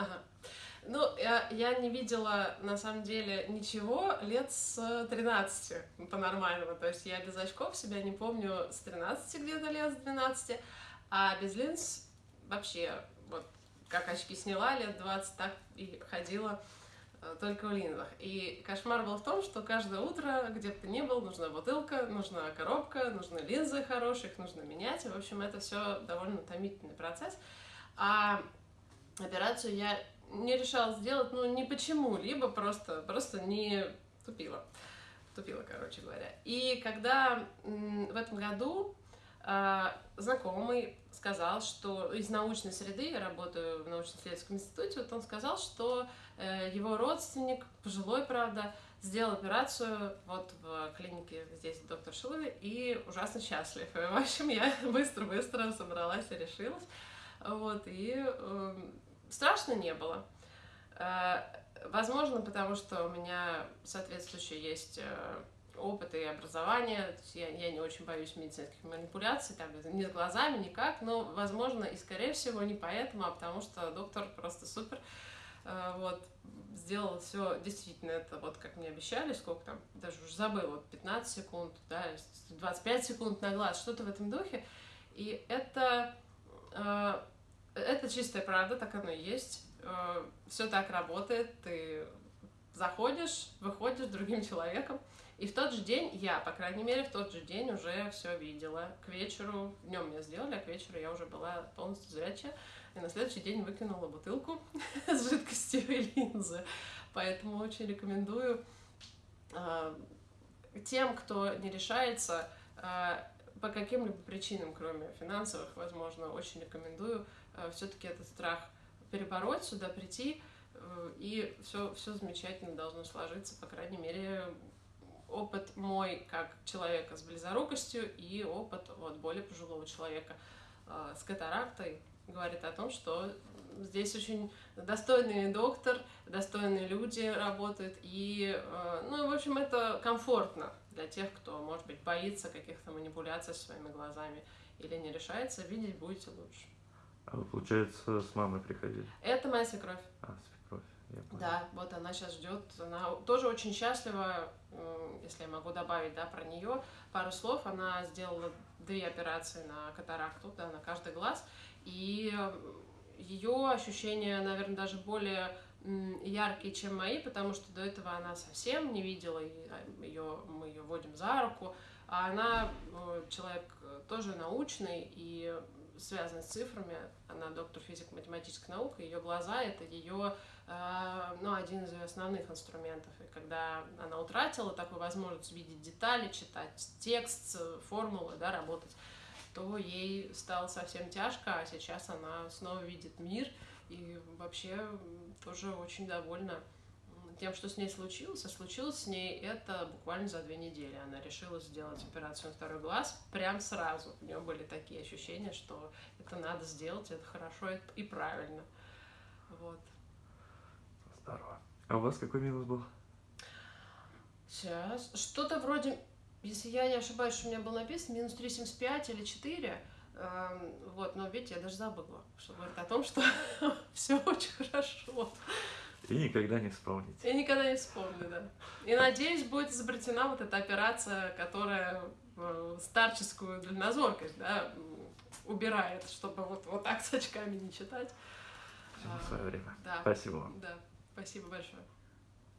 Ага. Ну, я, я не видела, на самом деле, ничего лет с 13 по-нормальному. То есть я без очков себя не помню с 13 где-то лет, с 12. А без линз вообще, вот, как очки сняла лет 20, так и ходила э, только в линзах. И кошмар был в том, что каждое утро, где бы ты ни был, нужна бутылка, нужна коробка, нужны линзы хорошие, их нужно менять. В общем, это все довольно утомительный процесс. А операцию я не решала сделать, ну, не почему-либо, просто, просто не тупила. Тупила, короче говоря. И когда в этом году э, знакомый сказал, что из научной среды, я работаю в научно-исследовательском институте, вот он сказал, что э, его родственник, пожилой, правда, сделал операцию вот в клинике здесь, доктор Шилове, и ужасно счастлив. И, в общем, я быстро-быстро собралась и решилась. Вот, и э, страшно не было. Э, возможно, потому что у меня соответствующий есть э, опыт и образование, я, я не очень боюсь медицинских манипуляций, там, ни с глазами, никак, но, возможно, и, скорее всего, не поэтому, а потому что доктор просто супер, э, вот, сделал все действительно, это вот как мне обещали, сколько там, даже уже забыл, вот 15 секунд, да, 25 секунд на глаз, что-то в этом духе, и это, это чистая правда, так оно и есть, э, все так работает, ты заходишь, выходишь другим человеком, и в тот же день, я, по крайней мере, в тот же день уже все видела. К вечеру, днем мне сделали, а к вечеру я уже была полностью зрячая. И на следующий день выкинула бутылку с жидкостью и линзы. Поэтому очень рекомендую э, тем, кто не решается э, по каким-либо причинам, кроме финансовых, возможно, очень рекомендую э, все-таки этот страх перебороть, сюда прийти, э, и все, все замечательно должно сложиться, по крайней мере, опыт мой как человека с близорукостью и опыт вот, более пожилого человека э, с катарактой говорит о том, что здесь очень достойный доктор, достойные люди работают, и, э, ну, в общем, это комфортно для тех, кто, может быть, боится каких-то манипуляций своими глазами или не решается, видеть будете лучше. А вы, получается, с мамой приходили? Это моя свекровь. А, свекровь, я понял. Да, вот она сейчас ждет. Она тоже очень счастлива, если я могу добавить, да, про нее пару слов. Она сделала две операции на катаракту, да, на каждый глаз. И ее ощущения, наверное, даже более яркие, чем мои, потому что до этого она совсем не видела, ее, мы ее водим за руку, а она э, человек тоже научный, и связаны с цифрами. Она доктор физико-математической наук, ее глаза — это ее, э, ну, один из ее основных инструментов. И когда она утратила такую возможность видеть детали, читать текст, формулы, да, работать, то ей стало совсем тяжко, а сейчас она снова видит мир и вообще тоже очень довольна тем, что с ней случилось, а случилось с ней это буквально за две недели. Она решила сделать операцию на второй глаз прям сразу. У нее были такие ощущения, что это надо сделать, это хорошо и правильно. Вот. Здорово. А у вас какой минус был? Сейчас. Что-то вроде, если я не ошибаюсь, что у меня было написано, минус 3,75 или 4. Эм, вот, но видите, я даже забыла, что говорит о том, что все очень хорошо. И никогда не вспомните. И никогда не вспомню, да. И надеюсь, будет изобретена вот эта операция, которая э, старческую дальнозоркость, да, убирает, чтобы вот, вот так с очками не читать. Все на свое время. Да. Спасибо вам. Да, спасибо большое.